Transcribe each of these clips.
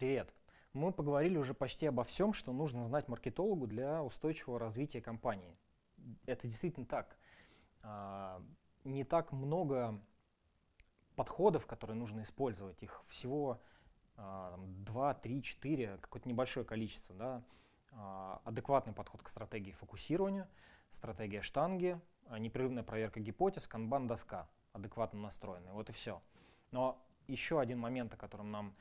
Привет! Мы поговорили уже почти обо всем, что нужно знать маркетологу для устойчивого развития компании. Это действительно так. А, не так много подходов, которые нужно использовать. Их всего 2, 3, 4, какое-то небольшое количество. Да? А, адекватный подход к стратегии фокусирования, стратегия штанги, а, непрерывная проверка гипотез, канбан-доска, адекватно настроенная. Вот и все. Но еще один момент, о котором нам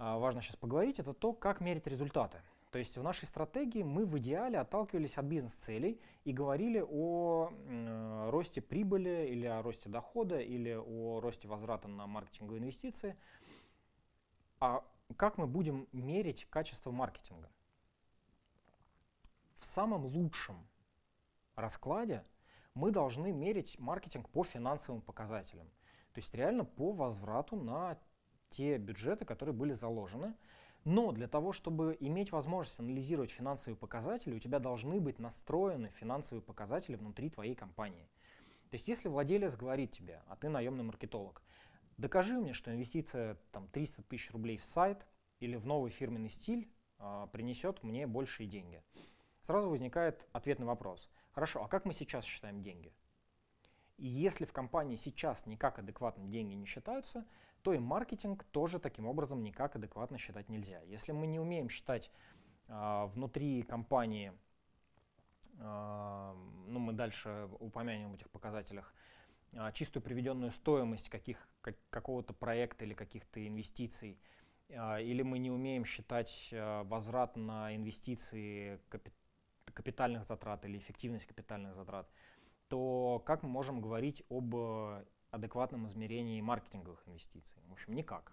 важно сейчас поговорить, это то, как мерить результаты. То есть в нашей стратегии мы в идеале отталкивались от бизнес-целей и говорили о э, росте прибыли или о росте дохода или о росте возврата на маркетинговые инвестиции. А как мы будем мерить качество маркетинга? В самом лучшем раскладе мы должны мерить маркетинг по финансовым показателям. То есть реально по возврату на те бюджеты, которые были заложены. Но для того, чтобы иметь возможность анализировать финансовые показатели, у тебя должны быть настроены финансовые показатели внутри твоей компании. То есть если владелец говорит тебе, а ты наемный маркетолог, докажи мне, что инвестиция там, 300 тысяч рублей в сайт или в новый фирменный стиль а, принесет мне большие деньги. Сразу возникает ответный вопрос. Хорошо, а как мы сейчас считаем деньги? И если в компании сейчас никак адекватно деньги не считаются, то и маркетинг тоже таким образом никак адекватно считать нельзя. Если мы не умеем считать э, внутри компании, э, ну мы дальше упомянем в этих показателях, э, чистую приведенную стоимость каких, как, какого-то проекта или каких-то инвестиций, э, или мы не умеем считать э, возврат на инвестиции капи капитальных затрат или эффективность капитальных затрат, то как мы можем говорить об адекватном измерении маркетинговых инвестиций? В общем, никак.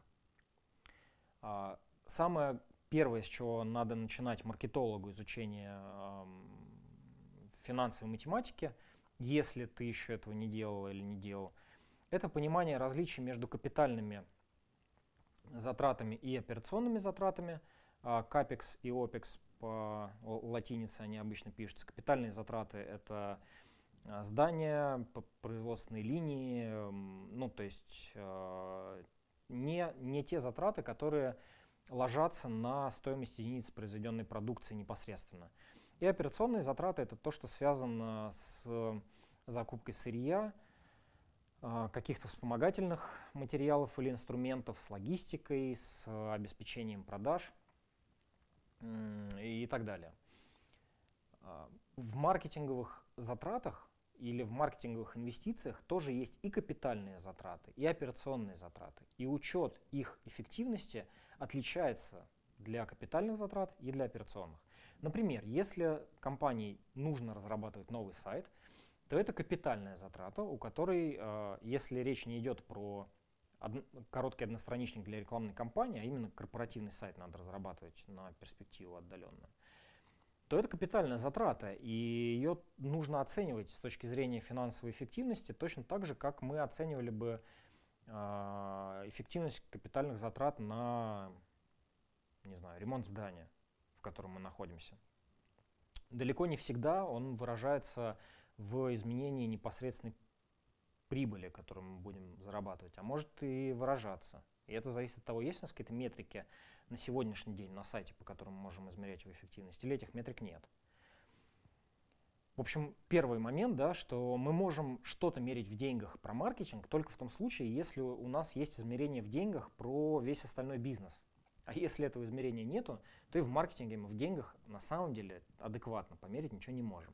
А, самое первое, с чего надо начинать маркетологу изучение финансовой математики, если ты еще этого не делал или не делал, это понимание различий между капитальными затратами и операционными затратами. Капекс и OPEX по латинице они обычно пишутся. Капитальные затраты — это а, здания, производственные линии, ну то есть а, не, не те затраты, которые ложатся на стоимость единицы произведенной продукции непосредственно. И операционные затраты — это то, что связано с закупкой сырья, а, каких-то вспомогательных материалов или инструментов, с логистикой, с обеспечением продаж и так далее. В маркетинговых затратах или в маркетинговых инвестициях тоже есть и капитальные затраты, и операционные затраты. И учет их эффективности отличается для капитальных затрат и для операционных. Например, если компании нужно разрабатывать новый сайт, то это капитальная затрата, у которой, э, если речь не идет про короткий одностраничник для рекламной кампании, а именно корпоративный сайт надо разрабатывать на перспективу отдаленную, то это капитальная затрата, и ее нужно оценивать с точки зрения финансовой эффективности точно так же, как мы оценивали бы э, эффективность капитальных затрат на не знаю, ремонт здания, в котором мы находимся. Далеко не всегда он выражается в изменении непосредственной прибыли, которую мы будем зарабатывать, а может и выражаться. И это зависит от того, есть у нас какие-то метрики на сегодняшний день на сайте, по которым мы можем измерять его эффективность, или этих метрик нет. В общем, первый момент, да, что мы можем что-то мерить в деньгах про маркетинг только в том случае, если у нас есть измерение в деньгах про весь остальной бизнес. А если этого измерения нету, то и в маркетинге мы в деньгах на самом деле адекватно померить ничего не можем.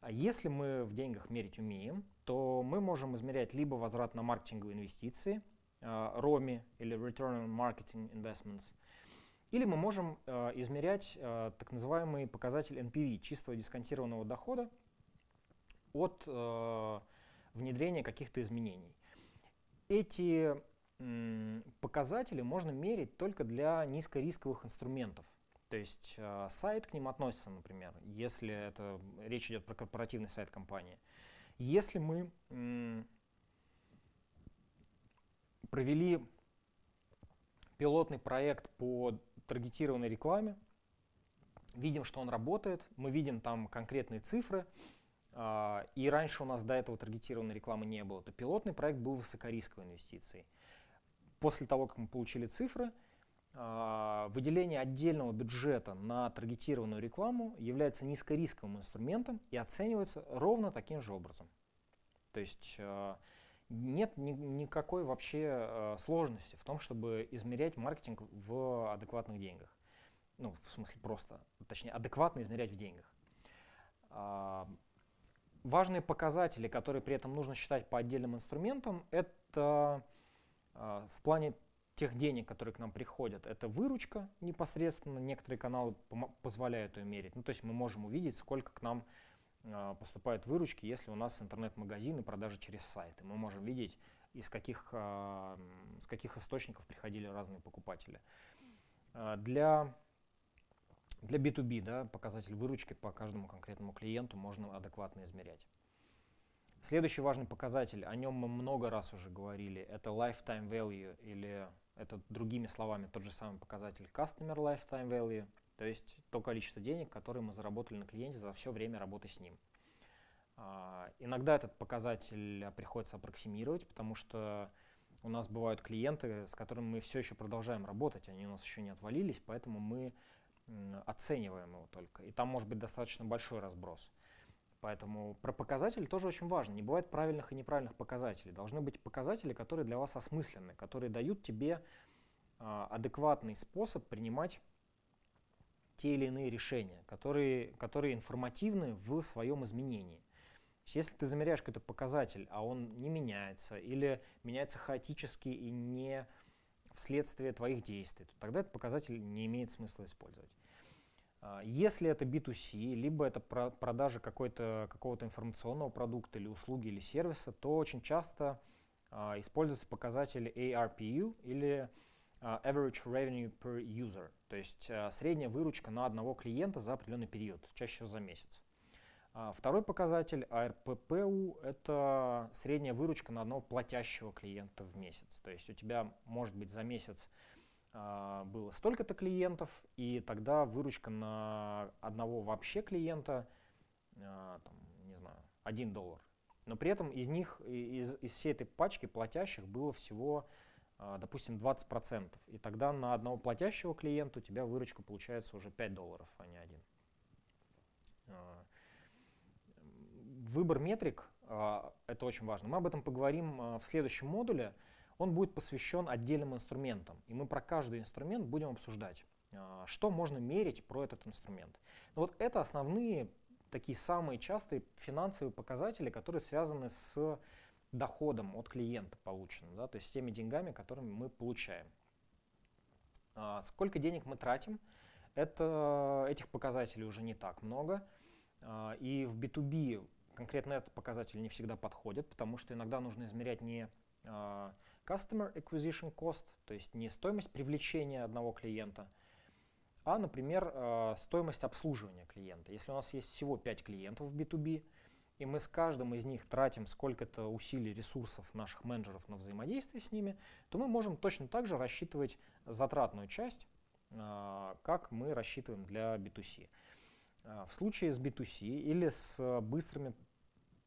А если мы в деньгах мерить умеем, то мы можем измерять либо возврат на маркетинговые инвестиции – ROMI э, или Return on Marketing Investments. Или мы можем э, измерять э, так называемый показатель NPV, чистого дисконтированного дохода, от внедрения каких-то изменений. Эти показатели можно мерить только для низкорисковых инструментов. То есть сайт к ним относится, например, если это речь идет про корпоративный сайт компании. Если мы провели пилотный проект по таргетированной рекламе, видим, что он работает, мы видим там конкретные цифры, а, и раньше у нас до этого таргетированной рекламы не было, то пилотный проект был высокорисковой инвестицией. После того, как мы получили цифры, а, выделение отдельного бюджета на таргетированную рекламу является низкорисковым инструментом и оценивается ровно таким же образом. То есть а, нет ни, никакой вообще а, сложности в том, чтобы измерять маркетинг в адекватных деньгах. Ну, в смысле просто, точнее, адекватно измерять в деньгах. Важные показатели, которые при этом нужно считать по отдельным инструментам, это в плане тех денег, которые к нам приходят, это выручка непосредственно, некоторые каналы позволяют ее мерить. Ну, то есть мы можем увидеть, сколько к нам э, поступают выручки, если у нас интернет-магазин и продажи через сайты. Мы можем видеть, из каких, э, с каких источников приходили разные покупатели. Э, для, для B2B да, показатель выручки по каждому конкретному клиенту можно адекватно измерять. Следующий важный показатель, о нем мы много раз уже говорили, это lifetime value или это другими словами тот же самый показатель Customer Lifetime Value, то есть то количество денег, которое мы заработали на клиенте за все время работы с ним. А, иногда этот показатель приходится аппроксимировать, потому что у нас бывают клиенты, с которыми мы все еще продолжаем работать, они у нас еще не отвалились, поэтому мы оцениваем его только. И там может быть достаточно большой разброс. Поэтому про показатели тоже очень важно. Не бывает правильных и неправильных показателей. Должны быть показатели, которые для вас осмысленны, которые дают тебе э, адекватный способ принимать те или иные решения, которые, которые информативны в своем изменении. Если ты замеряешь какой-то показатель, а он не меняется, или меняется хаотически и не вследствие твоих действий, то тогда этот показатель не имеет смысла использовать. А, если это B2C, либо это продажа какого-то информационного продукта или услуги или сервиса, то очень часто а, используются показатели ARPU или Average Revenue per User, то есть средняя выручка на одного клиента за определенный период, чаще всего за месяц. Второй показатель ARPPU – это средняя выручка на одного платящего клиента в месяц. То есть у тебя может быть за месяц а, было столько-то клиентов, и тогда выручка на одного вообще клиента, а, там, не знаю, 1 доллар. Но при этом из них, из, из всей этой пачки платящих было всего, а, допустим, 20%. И тогда на одного платящего клиента у тебя выручка получается уже 5 долларов, а не 1. Выбор метрик – это очень важно. Мы об этом поговорим в следующем модуле – он будет посвящен отдельным инструментам. И мы про каждый инструмент будем обсуждать, а, что можно мерить про этот инструмент. Но вот это основные, такие самые частые финансовые показатели, которые связаны с доходом от клиента полученным, да, то есть с теми деньгами, которыми мы получаем. А, сколько денег мы тратим, это, этих показателей уже не так много. А, и в B2B конкретно этот показатель не всегда подходит, потому что иногда нужно измерять не Customer Acquisition Cost, то есть не стоимость привлечения одного клиента, а, например, стоимость обслуживания клиента. Если у нас есть всего 5 клиентов в B2B, и мы с каждым из них тратим сколько-то усилий, ресурсов наших менеджеров на взаимодействие с ними, то мы можем точно так же рассчитывать затратную часть, э, как мы рассчитываем для B2C. Э, в случае с B2C или с быстрыми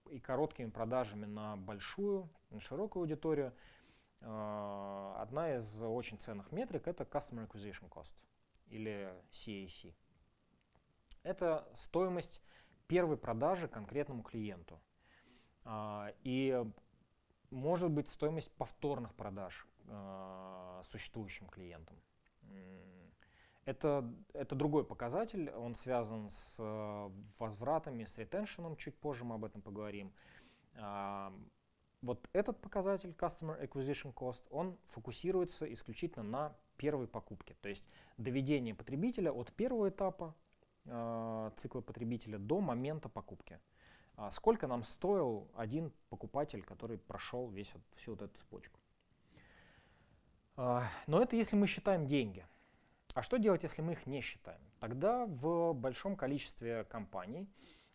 и короткими продажами на большую, на широкую аудиторию, а, одна из очень ценных метрик это Customer Acquisition Cost или CAC. Это стоимость первой продажи конкретному клиенту. А, и может быть стоимость повторных продаж а, существующим клиентам. Это, это другой показатель, он связан с возвратами, с ретеншеном, чуть позже мы об этом поговорим вот этот показатель Customer Acquisition Cost, он фокусируется исключительно на первой покупке. То есть доведение потребителя от первого этапа цикла потребителя до момента покупки. А сколько нам стоил один покупатель, который прошел весь, всю вот эту цепочку. Э, но это если мы считаем деньги. А что делать, если мы их не считаем? Тогда в большом количестве компаний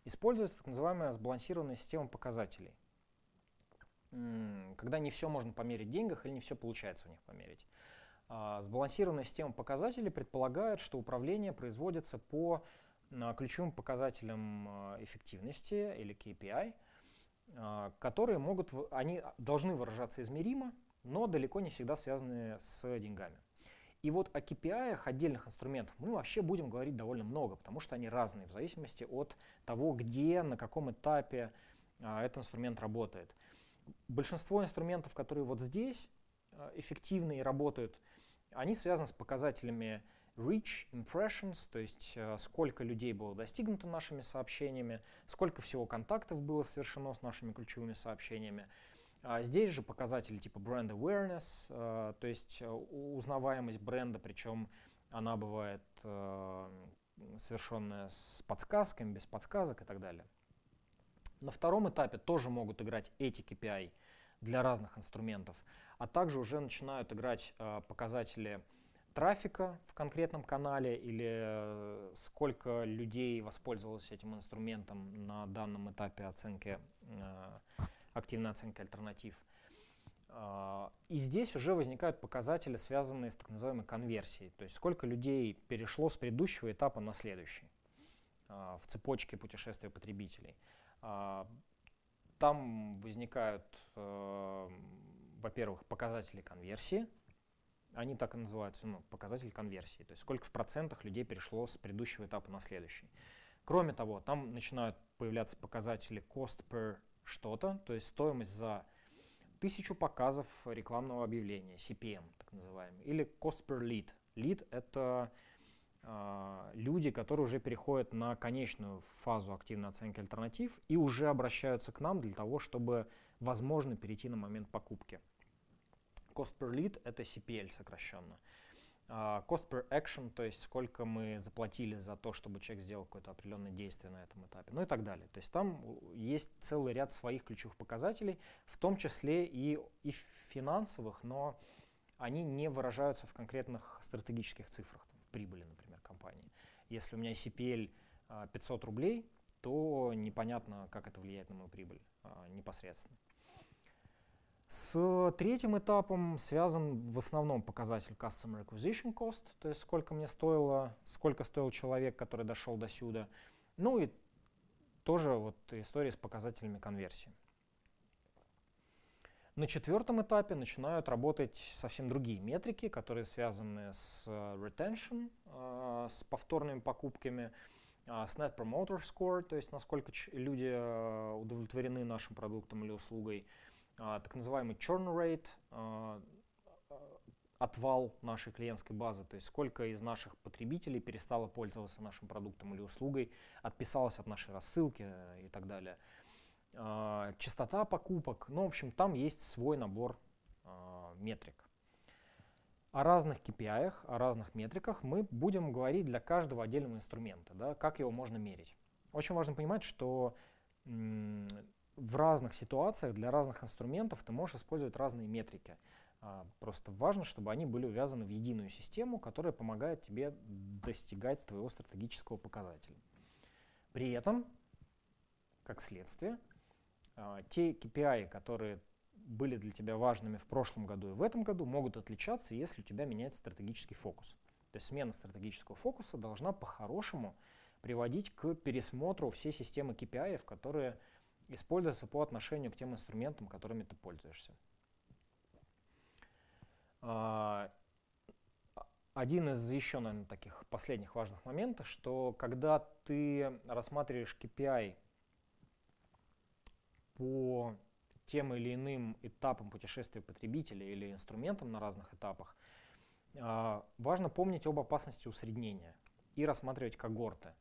используется так называемая сбалансированная система показателей – когда не все можно померить в деньгах или не все получается в них померить. А, сбалансированная система показателей предполагает, что управление производится по а, ключевым показателям а, эффективности или KPI, которые могут, они должны выражаться измеримо, но далеко не всегда связаны с деньгами. И вот о KPI отдельных инструментов мы вообще будем говорить довольно много, потому что они разные в зависимости от того, где, на каком этапе этот инструмент работает. Большинство инструментов, которые вот здесь эффективны и работают, они связаны с показателями reach, impressions, то есть а, сколько людей было достигнуто нашими сообщениями, сколько всего контактов было совершено с нашими ключевыми сообщениями. А здесь же показатели типа бренд awareness, а, то есть узнаваемость бренда, причем она бывает совершенная с подсказками, без подсказок и так далее. На втором этапе тоже могут играть эти KPI для разных инструментов, а также уже начинают играть э, показатели трафика в конкретном канале или э, сколько людей воспользовалось этим инструментом на данном этапе оценки, э, активной оценки альтернатив. И здесь уже возникают показатели, связанные с так называемой конверсией, то есть сколько людей перешло с предыдущего этапа на следующий в цепочке путешествия потребителей. Там возникают, э, во-первых, показатели конверсии. Они так и называются, ну, показатель конверсии. То есть сколько в процентах людей перешло с предыдущего этапа на следующий. Кроме того, там начинают появляться показатели cost per что-то, то есть стоимость за тысячу показов рекламного объявления, CPM так называемый, или cost per lead. Lead — это люди, которые уже переходят на конечную фазу активной оценки альтернатив и уже обращаются к нам для того, чтобы, возможно, перейти на момент покупки. Cost per lead — это CPL сокращенно. Uh, cost per action, то есть сколько мы заплатили за то, чтобы человек сделал какое-то определенное действие на этом этапе, ну и так далее. То есть там есть целый ряд своих ключевых показателей, в том числе и, и финансовых, но они не выражаются в конкретных стратегических цифрах, там, в прибыли, например компании. Если у меня CPL 500 а, рублей, то непонятно, как это влияет на мою прибыль а, непосредственно. С третьим этапом связан в основном показатель Customer Acquisition Cost, то есть сколько мне стоило, сколько стоил человек, который дошел до сюда. Ну и тоже вот история с показателями конверсии. На четвертом этапе начинают работать совсем другие метрики, которые связаны с э, retention, э, с повторными покупками, э, с Net Promoter Score, то есть насколько люди удовлетворены нашим продуктом или услугой, так называемый churn rate, отвал нашей клиентской базы, то есть сколько из наших потребителей перестало пользоваться нашим продуктом или услугой, отписалось от нашей рассылки и так далее. Частота покупок. Ну, в общем, там есть свой набор э, метрик. О разных KPI, о разных метриках мы будем говорить для каждого отдельного инструмента, да, как его можно мерить. Очень важно понимать, что в разных ситуациях для разных инструментов ты можешь использовать разные метрики. А, просто важно, чтобы они были увязаны в единую систему, которая помогает тебе достигать твоего стратегического показателя. При этом, как следствие, те KPI, которые были для тебя важными в прошлом году и в этом году, могут отличаться, если у тебя меняется стратегический фокус. То есть смена стратегического фокуса должна по-хорошему приводить к пересмотру всей системы KPI, которые используются по отношению к тем инструментам, которыми ты пользуешься. А, один из еще, наверное, таких последних важных моментов, что когда ты рассматриваешь KPI по тем или иным этапам путешествия потребителя или инструментам на разных этапах, а, важно помнить об опасности усреднения и рассматривать когорты.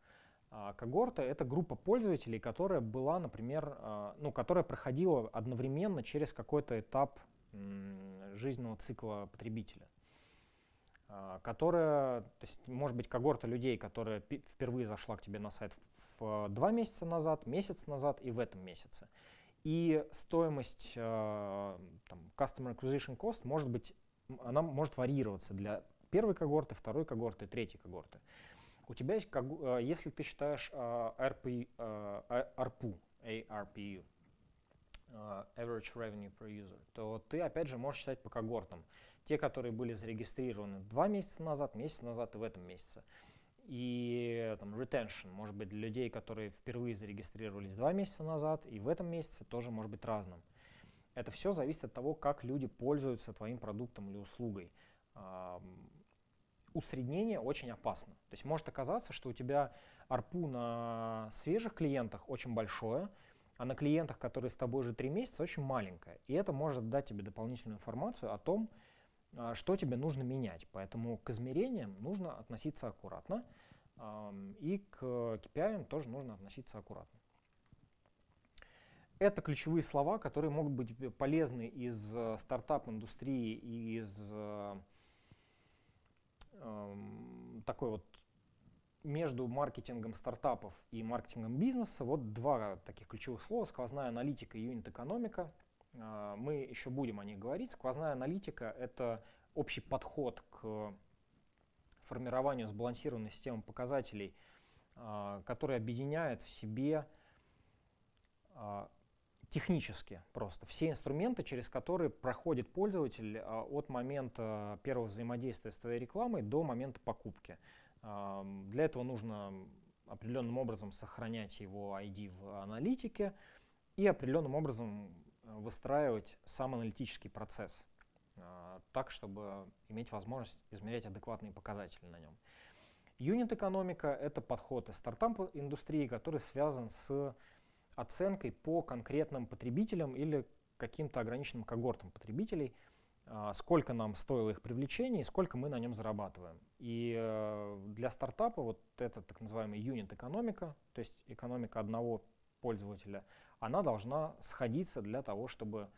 А, когорта — это группа пользователей, которая была, например, а, ну, которая проходила одновременно через какой-то этап жизненного цикла потребителя которая, то есть, может быть, когорта людей, которая впервые зашла к тебе на сайт в два месяца назад, месяц назад и в этом месяце. И стоимость э, там, Customer Acquisition Cost может быть, она может варьироваться для первой когорты, второй когорты, третьей когорты. У тебя есть, э, если ты считаешь э, RP, ARPU, ARPU, Average Revenue Per User, то ты опять же можешь считать по когортам. Те, которые были зарегистрированы два месяца назад, месяц назад и в этом месяце и там, retention может быть для людей, которые впервые зарегистрировались два месяца назад, и в этом месяце тоже может быть разным. Это все зависит от того, как люди пользуются твоим продуктом или услугой. усреднение очень опасно. То есть может оказаться, что у тебя арпу на свежих клиентах очень большое, а на клиентах, которые с тобой уже три месяца, очень маленькое. И это может дать тебе дополнительную информацию о том, что тебе нужно менять. Поэтому к измерениям нужно относиться аккуратно, и к KPI тоже нужно относиться аккуратно. Это ключевые слова, которые могут быть полезны из э, стартап-индустрии и из э, такой вот между маркетингом стартапов и маркетингом бизнеса вот два таких ключевых слова, сквозная аналитика и юнит-экономика. А, мы еще будем о них говорить. Сквозная аналитика — это общий подход к формированию сбалансированной системы показателей, а, который объединяет в себе а, технически просто все инструменты, через которые проходит пользователь от момента первого взаимодействия с твоей рекламой до момента покупки. Для этого нужно определенным образом сохранять его ID в аналитике и определенным образом выстраивать сам аналитический процесс а, так, чтобы иметь возможность измерять адекватные показатели на нем. Юнит-экономика — это подход из стартап-индустрии, который связан с оценкой по конкретным потребителям или каким-то ограниченным когортам потребителей — а, сколько нам стоило их привлечение и сколько мы на нем зарабатываем. И э, для стартапа вот эта так называемая юнит-экономика, то есть экономика одного пользователя, она должна сходиться для того, чтобы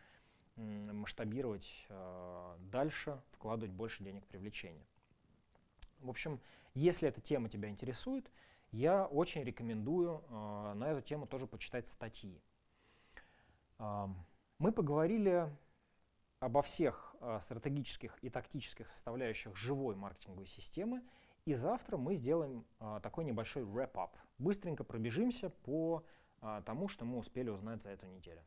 масштабировать э, дальше, вкладывать больше денег в привлечение. В общем, если эта тема тебя интересует, я очень рекомендую э, на эту тему тоже почитать статьи. Мы поговорили обо всех э, стратегических и тактических составляющих живой маркетинговой системы. И завтра мы сделаем э, такой небольшой wrap-up. Быстренько пробежимся по э, тому, что мы успели узнать за эту неделю.